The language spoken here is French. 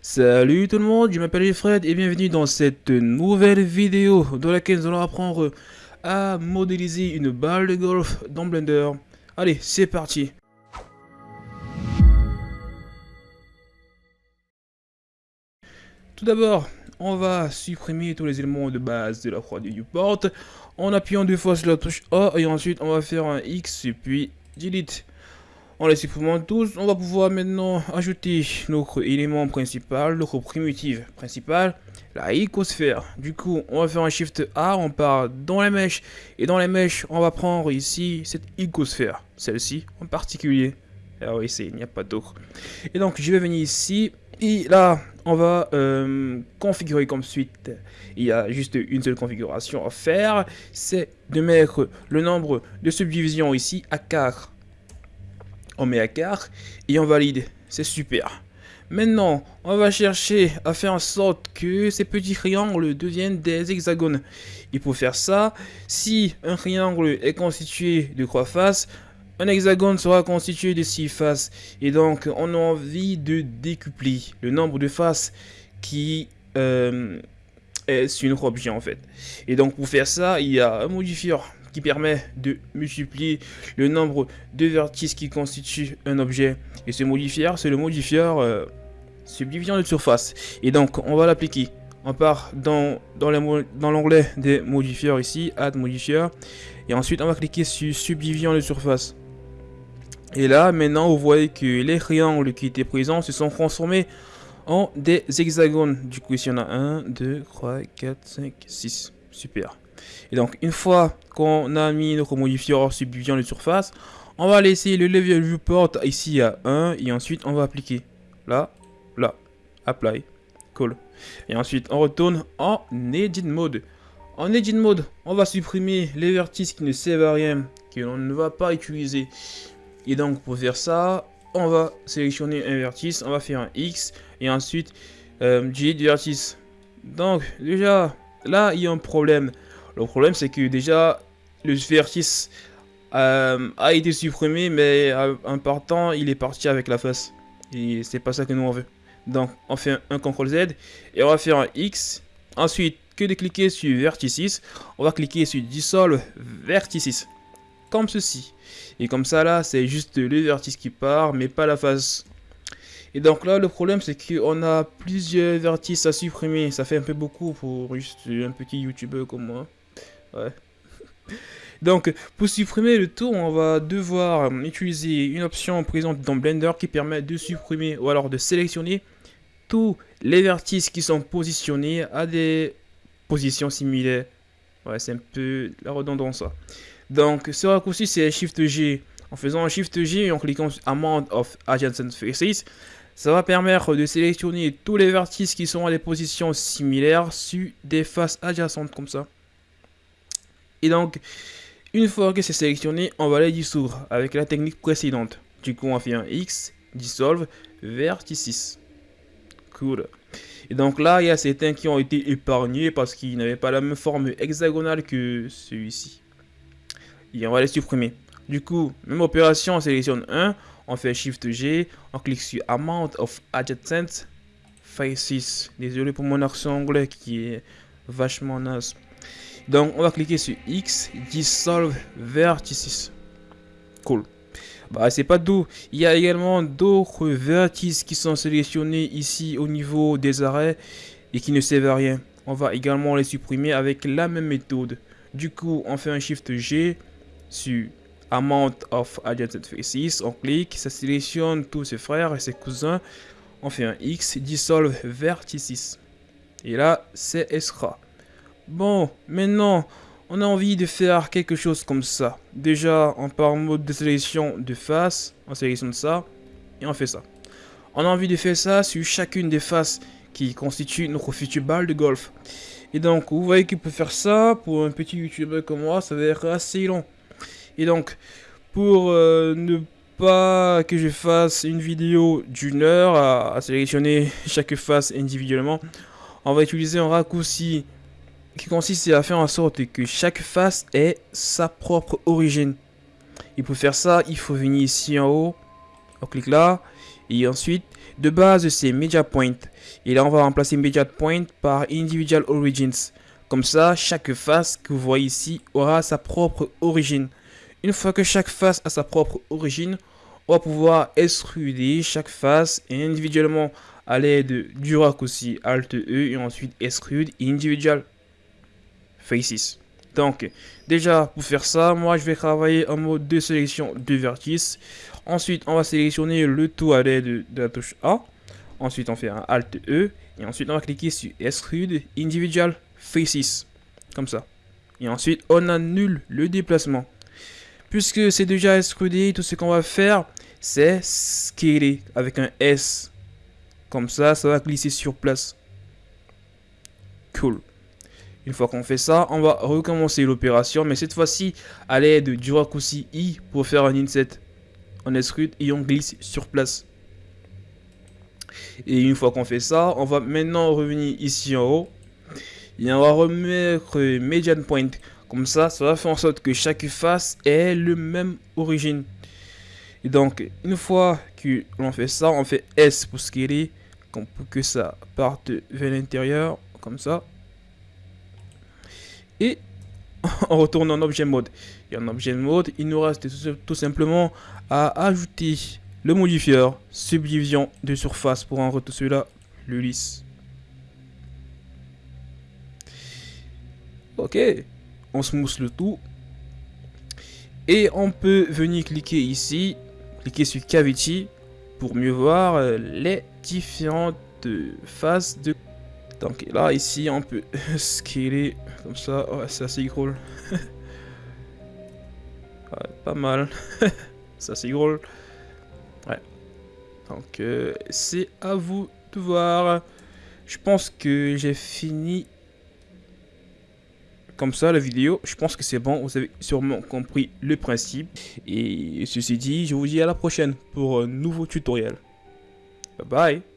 Salut tout le monde, je m'appelle Fred et bienvenue dans cette nouvelle vidéo dans laquelle nous allons apprendre à modéliser une balle de golf dans Blender. Allez, c'est parti Tout d'abord, on va supprimer tous les éléments de base de la croix du viewport en appuyant deux fois sur la touche A et ensuite on va faire un X puis delete. En les supprimant tous, on va pouvoir maintenant ajouter notre élément principal, notre primitive principale, la icosphère. Du coup, on va faire un Shift A, on part dans les mèches, et dans les mèches, on va prendre ici cette icosphère, celle-ci en particulier. Ah oui, il n'y a pas d'autre. Et donc, je vais venir ici, et là, on va euh, configurer comme suite. Il y a juste une seule configuration à faire, c'est de mettre le nombre de subdivisions ici à 4 on met à quart et on valide. C'est super. Maintenant, on va chercher à faire en sorte que ces petits triangles deviennent des hexagones. Et pour faire ça, si un triangle est constitué de trois faces, un hexagone sera constitué de six faces. Et donc, on a envie de décupler le nombre de faces qui euh, est sur notre objet en fait. Et donc, pour faire ça, il y a un modifieur qui permet de multiplier le nombre de vertices qui constituent un objet. Et ce modifieur, c'est le modifieur euh, subdivision de surface. Et donc, on va l'appliquer. On part dans, dans l'onglet des modifieurs ici, Add modifier. Et ensuite, on va cliquer sur subdivision de surface. Et là, maintenant, vous voyez que les triangles qui étaient présents se sont transformés en des hexagones. Du coup, ici, on a 1, 2, 3, 4, 5, 6. Super. Et donc, une fois qu'on a mis notre modifieur subdivision de surface, on va laisser le level viewport ici à 1 et ensuite on va appliquer là, là, apply, cool. Et ensuite on retourne en edit mode. En edit mode, on va supprimer les vertices qui ne servent à rien, que l'on ne va pas utiliser. Et donc pour faire ça, on va sélectionner un vertice, on va faire un X et ensuite euh, delete vertice. Donc déjà, là il y a un problème. Le problème, c'est que déjà, le vertice euh, a été supprimé, mais en partant, il est parti avec la face. Et c'est pas ça que nous on veut. Donc, on fait un, CTRL Z et on va faire un X. Ensuite, que de cliquer sur Vertices, on va cliquer sur Dissolve Vertices. Comme ceci. Et comme ça, là, c'est juste le vertice qui part, mais pas la face. Et donc là, le problème, c'est qu'on a plusieurs vertices à supprimer. Ça fait un peu beaucoup pour juste un petit YouTuber comme moi. Donc, pour supprimer le tour, on va devoir utiliser une option présente dans Blender qui permet de supprimer ou alors de sélectionner tous les vertices qui sont positionnés à des positions similaires. Ouais, c'est un peu la redondance. Donc, ce raccourci, c'est Shift G. En faisant un Shift G et en cliquant Amount of Adjacent Faces, ça va permettre de sélectionner tous les vertices qui sont à des positions similaires sur des faces adjacentes comme ça. Et donc, une fois que c'est sélectionné, on va les dissoudre avec la technique précédente. Du coup, on fait un X, dissolve, vertices. Cool. Et donc là, il y a certains qui ont été épargnés parce qu'ils n'avaient pas la même forme hexagonale que celui-ci. Et on va les supprimer. Du coup, même opération, on sélectionne un, on fait Shift G, on clique sur Amount of Adjacent Faces. Désolé pour mon accent anglais qui est vachement naze. Donc on va cliquer sur X, Dissolve Vertices. Cool. Bah c'est pas tout. Il y a également d'autres vertices qui sont sélectionnés ici au niveau des arrêts et qui ne servent à rien. On va également les supprimer avec la même méthode. Du coup, on fait un Shift G sur Amount of Adjacent Faces. On clique, ça sélectionne tous ses frères et ses cousins. On fait un X, Dissolve Vertices. Et là, c'est extra. Bon, maintenant, on a envie de faire quelque chose comme ça. Déjà, on part en mode de sélection de face, on sélectionne ça, et on fait ça. On a envie de faire ça sur chacune des faces qui constituent notre future balle de golf. Et donc, vous voyez qu'il peut faire ça, pour un petit youtubeur comme moi, ça va être assez long. Et donc, pour euh, ne pas que je fasse une vidéo d'une heure à sélectionner chaque face individuellement, on va utiliser un raccourci qui consiste à faire en sorte que chaque face ait sa propre origine. Et pour faire ça, il faut venir ici en haut, on clique là, et ensuite De base, c'est Media Point. Et là, on va remplacer Media Point par Individual Origins. Comme ça, chaque face que vous voyez ici aura sa propre origine. Une fois que chaque face a sa propre origine, on va pouvoir extruder chaque face individuellement à l'aide du raccourci Alt E et ensuite extrude individual faces. Donc, déjà, pour faire ça, moi, je vais travailler en mode de sélection de vertices. Ensuite, on va sélectionner le tout à l'aide de, la touche A. Ensuite, on fait un Alt E. Et ensuite, on va cliquer sur Extrude Individual Faces. Comme ça. Et ensuite, on annule le déplacement. Puisque c'est déjà extrudé, tout ce qu'on va faire, c'est scaler avec un S. Comme ça, ça va glisser sur place. Cool. Une fois qu'on fait ça, on va recommencer l'opération, mais cette fois-ci à l'aide du raccourci I pour faire un inset. On extrude et on glisse sur place. Et une fois qu'on fait ça, on va maintenant revenir ici en haut. Et on va remettre median point. Comme ça, ça va faire en sorte que chaque face ait le même origine. Et donc, une fois que l'on fait ça, on fait S pour scaler, pour que ça parte vers l'intérieur, comme ça et on retourne en objet mode. Et en objet mode, il nous reste tout simplement à ajouter le modifier subdivision de surface pour en retourner celui-là. Ok, on smooth le tout. Et on peut venir cliquer ici, cliquer sur Cavity pour mieux voir euh, les différentes faces de donc là, ici, on peut scaler comme ça. C'est assez drôle. pas mal. c'est assez drôle. Ouais. Donc, euh, c'est à vous de voir. Je pense que j'ai fini comme ça la vidéo. Je pense que c'est bon. Vous avez sûrement compris le principe. Et ceci dit, je vous dis à la prochaine pour un nouveau tutoriel. Bye bye.